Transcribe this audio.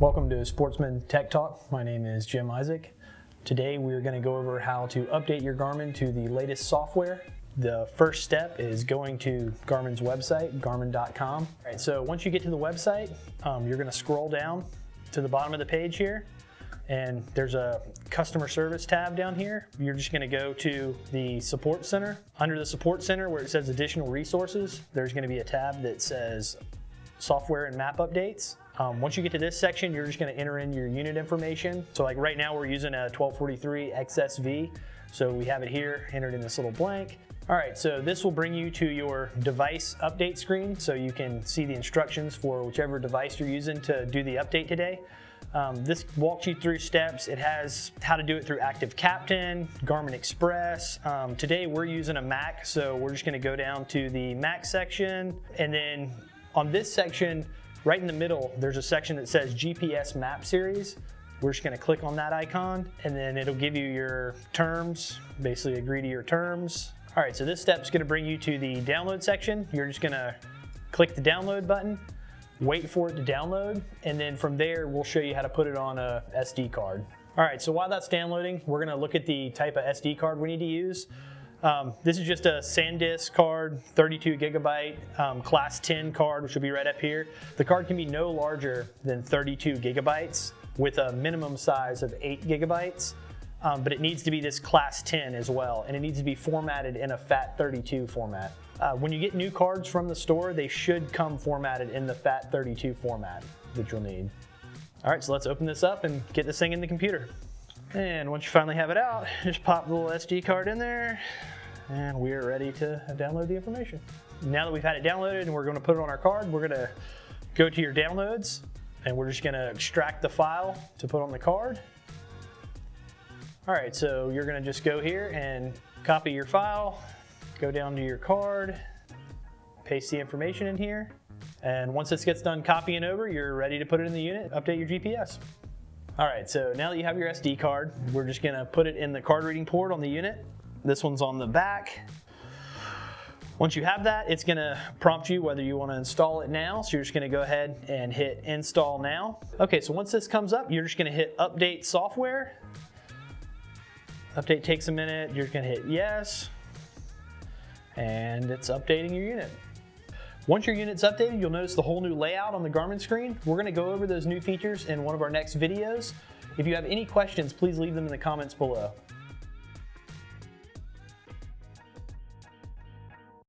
Welcome to Sportsman Tech Talk. My name is Jim Isaac. Today we're going to go over how to update your Garmin to the latest software. The first step is going to Garmin's website, garmin.com. Right, so once you get to the website, um, you're going to scroll down to the bottom of the page here and there's a customer service tab down here. You're just gonna go to the support center. Under the support center where it says additional resources, there's gonna be a tab that says software and map updates. Um, once you get to this section, you're just gonna enter in your unit information. So like right now we're using a 1243 XSV. So we have it here entered in this little blank. All right, so this will bring you to your device update screen so you can see the instructions for whichever device you're using to do the update today. Um, this walks you through steps. It has how to do it through Active Captain, Garmin Express. Um, today we're using a Mac, so we're just gonna go down to the Mac section and then on this section, right in the middle, there's a section that says GPS map series. We're just gonna click on that icon and then it'll give you your terms, basically agree to your terms. All right, so this step's gonna bring you to the download section. You're just gonna click the download button, wait for it to download, and then from there, we'll show you how to put it on a SD card. All right, so while that's downloading, we're gonna look at the type of SD card we need to use. Um, this is just a SanDisk card, 32 gigabyte, um, class 10 card, which will be right up here. The card can be no larger than 32 gigabytes with a minimum size of eight gigabytes, um, but it needs to be this class 10 as well, and it needs to be formatted in a FAT32 format. Uh, when you get new cards from the store, they should come formatted in the FAT32 format that you'll need. All right, so let's open this up and get this thing in the computer. And once you finally have it out, just pop the little SD card in there and we are ready to download the information. Now that we've had it downloaded and we're gonna put it on our card, we're gonna go to your downloads and we're just gonna extract the file to put on the card. All right, so you're gonna just go here and copy your file, go down to your card, paste the information in here, and once this gets done copying over, you're ready to put it in the unit, update your GPS. All right, so now that you have your SD card, we're just gonna put it in the card reading port on the unit. This one's on the back. Once you have that, it's gonna prompt you whether you wanna install it now. So you're just gonna go ahead and hit install now. Okay, so once this comes up, you're just gonna hit update software. Update takes a minute, you're gonna hit yes, and it's updating your unit. Once your unit's updated, you'll notice the whole new layout on the Garmin screen. We're gonna go over those new features in one of our next videos. If you have any questions, please leave them in the comments below.